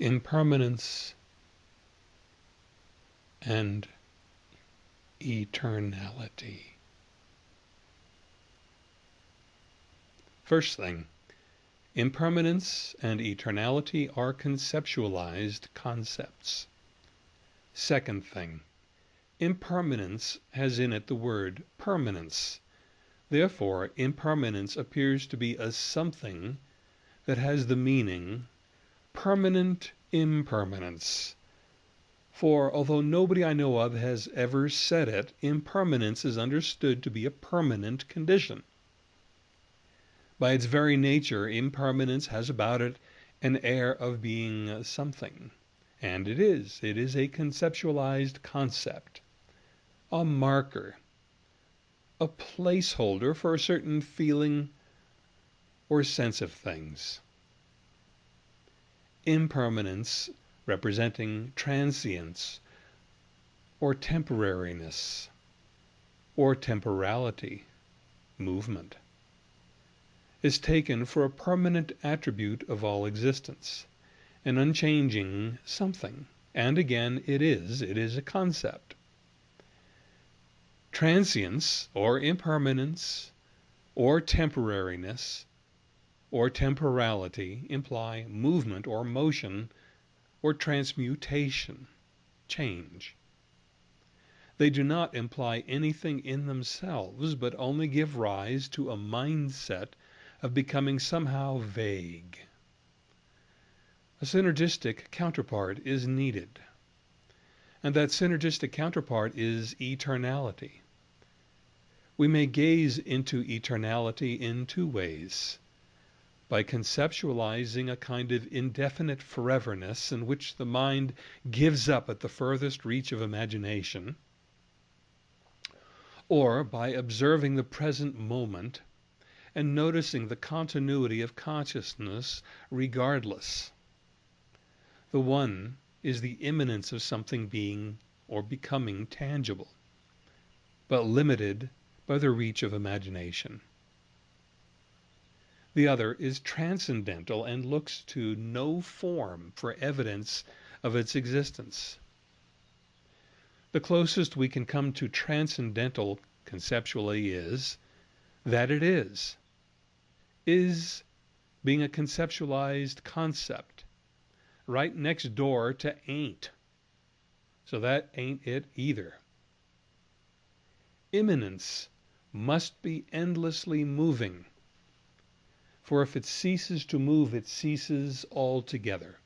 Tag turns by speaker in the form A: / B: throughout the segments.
A: impermanence and eternality. First thing, impermanence and eternality are conceptualized concepts. Second thing, impermanence has in it the word permanence. Therefore, impermanence appears to be a something that has the meaning permanent impermanence. For although nobody I know of has ever said it, impermanence is understood to be a permanent condition. By its very nature, impermanence has about it an air of being something. And it is. It is a conceptualized concept, a marker, a placeholder for a certain feeling or sense of things impermanence representing transience or temporariness or temporality, movement, is taken for a permanent attribute of all existence, an unchanging something. And again, it is, it is a concept. Transience or impermanence or temporariness or temporality imply movement or motion or transmutation, change. They do not imply anything in themselves, but only give rise to a mindset of becoming somehow vague. A synergistic counterpart is needed. And that synergistic counterpart is eternality. We may gaze into eternality in two ways by conceptualizing a kind of indefinite foreverness in which the mind gives up at the furthest reach of imagination, or by observing the present moment and noticing the continuity of consciousness regardless. The one is the immanence of something being or becoming tangible, but limited by the reach of imagination. The other is transcendental and looks to no form for evidence of its existence. The closest we can come to transcendental conceptually is that it is. Is being a conceptualized concept right next door to ain't. So that ain't it either. Immanence must be endlessly moving for if it ceases to move, it ceases altogether.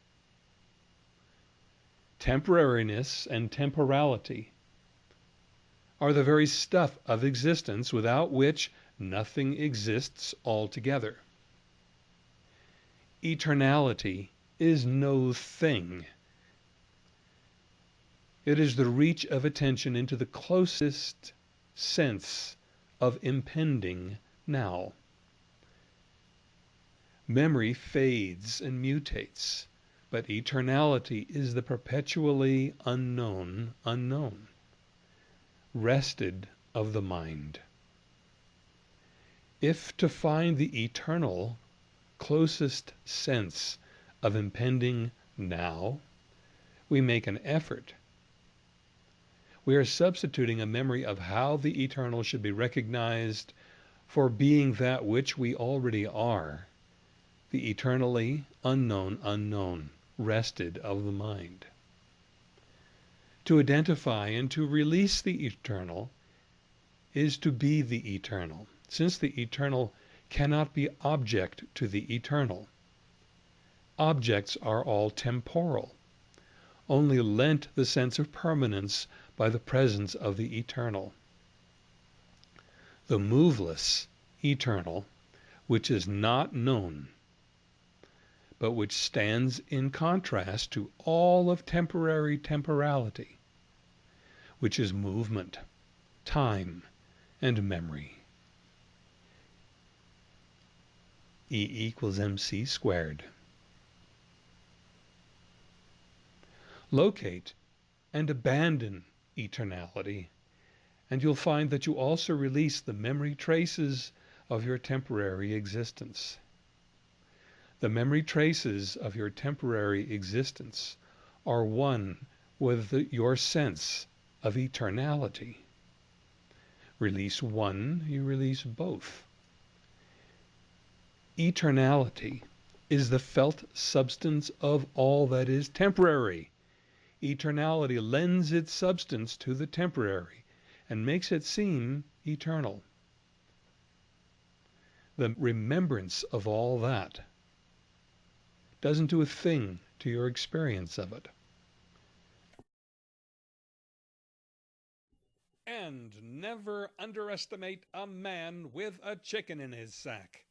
A: Temporariness and temporality are the very stuff of existence without which nothing exists altogether. Eternality is no thing. It is the reach of attention into the closest sense of impending now. Memory fades and mutates, but eternality is the perpetually unknown unknown, wrested of the mind. If to find the eternal closest sense of impending now, we make an effort, we are substituting a memory of how the eternal should be recognized for being that which we already are the eternally unknown unknown, wrested of the mind. To identify and to release the eternal is to be the eternal, since the eternal cannot be object to the eternal. Objects are all temporal, only lent the sense of permanence by the presence of the eternal. The moveless eternal, which is not known, but which stands in contrast to all of temporary temporality, which is movement, time, and memory. E equals mc squared. Locate and abandon eternality, and you'll find that you also release the memory traces of your temporary existence. The memory traces of your temporary existence are one with the, your sense of eternality. Release one, you release both. Eternality is the felt substance of all that is temporary. Eternality lends its substance to the temporary and makes it seem eternal. The remembrance of all that doesn't do a thing to your experience of it.
B: And never underestimate a man with a chicken in his sack.